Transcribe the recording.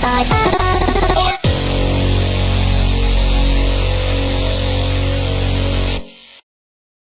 Bye.